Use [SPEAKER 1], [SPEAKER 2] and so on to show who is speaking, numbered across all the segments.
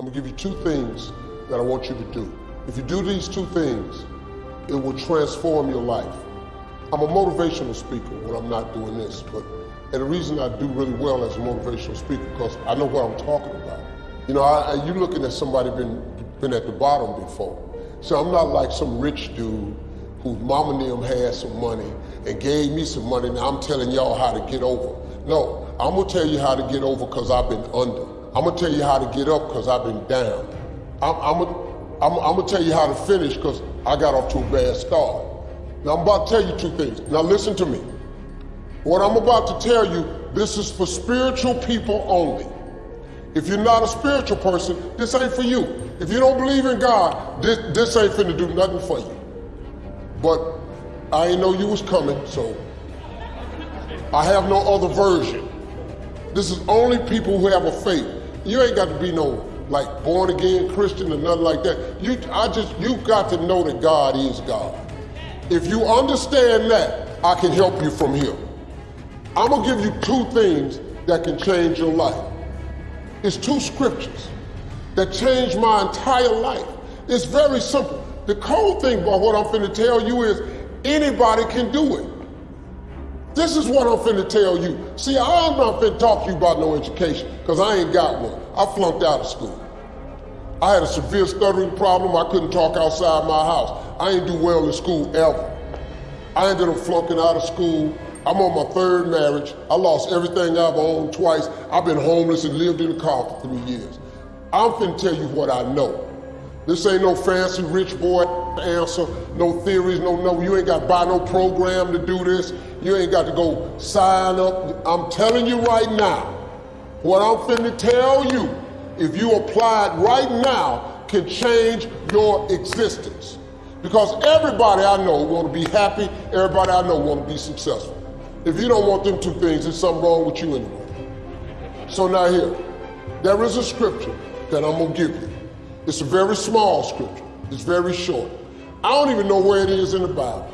[SPEAKER 1] I'm gonna give you two things that I want you to do. If you do these two things, it will transform your life. I'm a motivational speaker when I'm not doing this, but and the reason I do really well as a motivational speaker because I know what I'm talking about. You know, I, I, you looking at somebody been been at the bottom before. So I'm not like some rich dude whose mama and them had some money and gave me some money. Now I'm telling y'all how to get over. No, I'm gonna tell you how to get over because I've been under. I'm gonna tell you how to get up because I've been down. I'm, I'm, I'm, I'm gonna tell you how to finish because I got off to a bad start. Now I'm about to tell you two things. Now listen to me. What I'm about to tell you, this is for spiritual people only. If you're not a spiritual person, this ain't for you. If you don't believe in God, this, this ain't finna do nothing for you. But I ain't know you was coming, so I have no other version. This is only people who have a faith. You ain't got to be no like born again Christian or nothing like that. You, I just, you got to know that God is God. If you understand that, I can help you from here. I'm gonna give you two things that can change your life. It's two scriptures that changed my entire life. It's very simple. The cold thing about what I'm finna tell you is anybody can do it. This is what I'm finna tell you. See, I'm not finna talk to you about no education, because I ain't got one. I flunked out of school. I had a severe stuttering problem. I couldn't talk outside my house. I ain't do well in school ever. I ended up flunking out of school. I'm on my third marriage. I lost everything I've owned twice. I've been homeless and lived in a car for three years. I'm finna tell you what I know. This ain't no fancy rich boy answer, no theories, no, no, you ain't got to buy no program to do this. You ain't got to go sign up. I'm telling you right now, what I'm finna tell you, if you apply it right now, can change your existence. Because everybody I know want to be happy, everybody I know want to be successful. If you don't want them two things, there's something wrong with you anyway. So now here, there is a scripture that I'm gonna give you. It's a very small scripture. It's very short. I don't even know where it is in the Bible.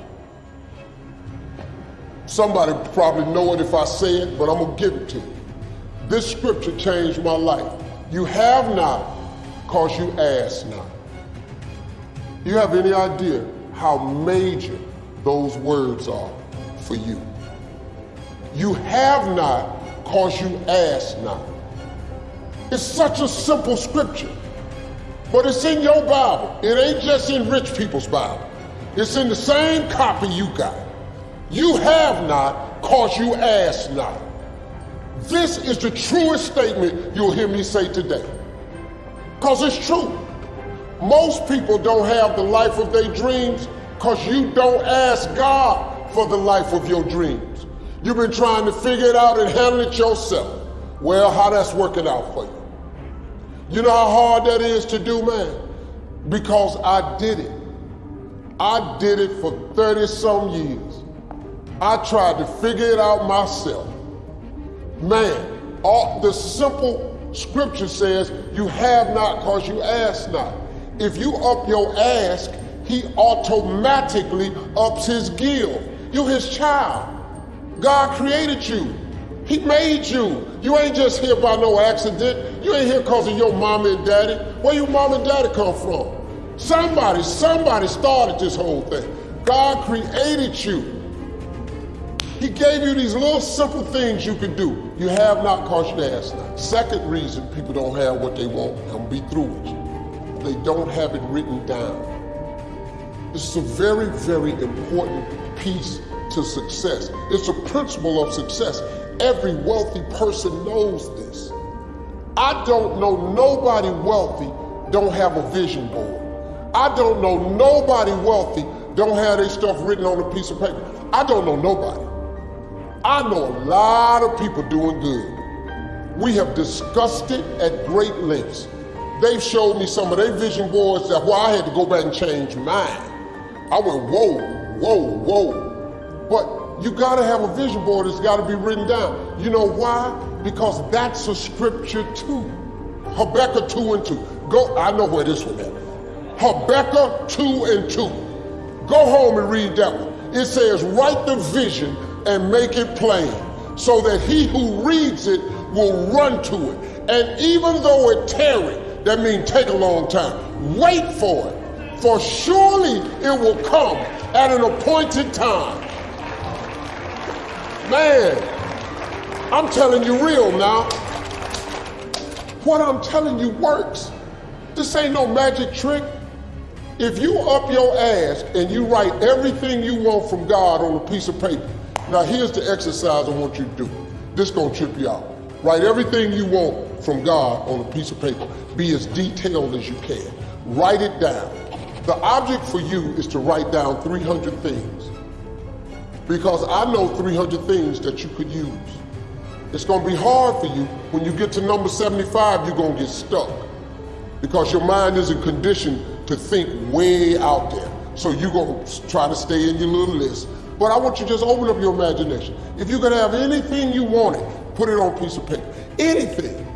[SPEAKER 1] Somebody probably know it if I say it, but I'm gonna give it to you. This scripture changed my life. You have not because you ask not. You have any idea how major those words are for you? You have not because you ask not. It's such a simple scripture, but it's in your Bible. It ain't just in rich people's Bible. It's in the same copy you got. You have not because you ask not. This is the truest statement you'll hear me say today. Because it's true. Most people don't have the life of their dreams because you don't ask God for the life of your dreams. You've been trying to figure it out and handle it yourself. Well, how that's working out for you. You know how hard that is to do, man? Because I did it. I did it for 30 some years. I tried to figure it out myself. Man, all the simple scripture says, you have not because you ask not. If you up your ask, he automatically ups his give. You're his child. God created you. He made you. You ain't just here by no accident. You ain't here because of your mama and daddy. Where your mom and daddy come from? Somebody, somebody started this whole thing. God created you. He gave you these little simple things you can do. You have not because you ask not. Second reason people don't have what they want, I'm be through with you. They don't have it written down. This is a very, very important piece to success. It's a principle of success. Every wealthy person knows this. I don't know nobody wealthy don't have a vision board. I don't know nobody wealthy don't have their stuff written on a piece of paper. I don't know nobody. I know a lot of people doing good. We have discussed it at great lengths. They've showed me some of their vision boards that why I had to go back and change mine. I went, whoa, whoa, whoa. But you got to have a vision board. It's got to be written down. You know why? Because that's a scripture too. Habakkuk 2 and 2. Go, I know where this one is. Habakkuk 2 and 2. Go home and read that one. It says, write the vision and make it plain so that he who reads it will run to it. And even though it tarry, That means take a long time. Wait for it. For surely it will come at an appointed time. Man, I'm telling you real now. What I'm telling you works. This ain't no magic trick. If you up your ass and you write everything you want from God on a piece of paper, now here's the exercise I want you to do. This gonna trip you out. Write everything you want from God on a piece of paper. Be as detailed as you can. Write it down. The object for you is to write down 300 things. Because I know 300 things that you could use. It's gonna be hard for you. When you get to number 75, you're gonna get stuck. Because your mind isn't conditioned to think way out there. So you're gonna try to stay in your little list. But I want you to just open up your imagination. If you could have anything you wanted, put it on a piece of paper. Anything.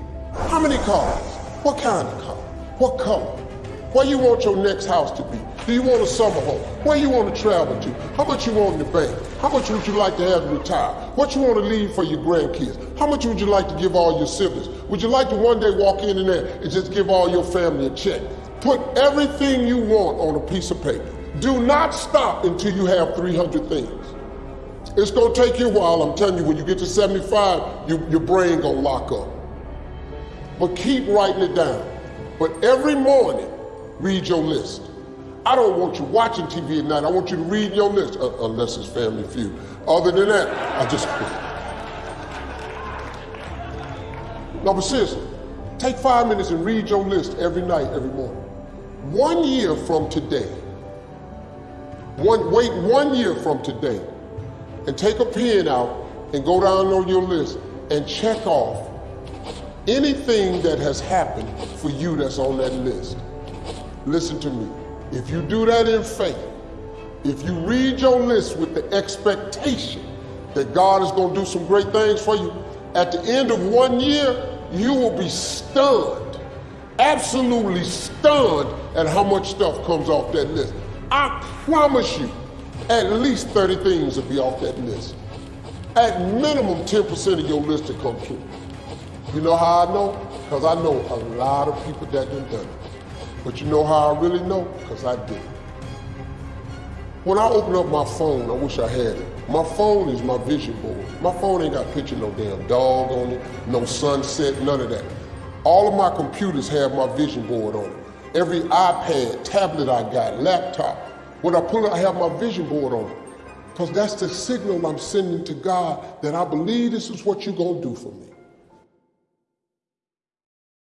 [SPEAKER 1] How many cars? What kind of car? What color? Where you want your next house to be? Do you want a summer home? Where you want to travel to? How much you want in the bank? How much would you like to have to retire? What you want to leave for your grandkids? How much would you like to give all your siblings? Would you like to one day walk in there and just give all your family a check? Put everything you want on a piece of paper. Do not stop until you have 300 things. It's gonna take you a while. I'm telling you, when you get to 75, you, your brain gonna lock up. But keep writing it down. But every morning, read your list. I don't want you watching TV at night. I want you to read your list, uh, unless it's Family Feud. Other than that, I just. No, but seriously, take five minutes and read your list every night, every morning. One year from today, one, wait one year from today, and take a pen out and go down on your list and check off anything that has happened for you that's on that list. Listen to me. If you do that in faith, if you read your list with the expectation that God is going to do some great things for you, at the end of one year, you will be stunned, absolutely stunned at how much stuff comes off that list. I promise you, at least 30 things will be off that list. At minimum, 10% of your list will come true. You know how I know? Because I know a lot of people that have done it. But you know how I really know? Because I did. When I open up my phone, I wish I had it. My phone is my vision board. My phone ain't got a picture no damn dog on it, no sunset, none of that. All of my computers have my vision board on it. Every iPad, tablet I got, laptop, when I pull it, I have my vision board on. Because that's the signal I'm sending to God that I believe this is what you're going to do for me.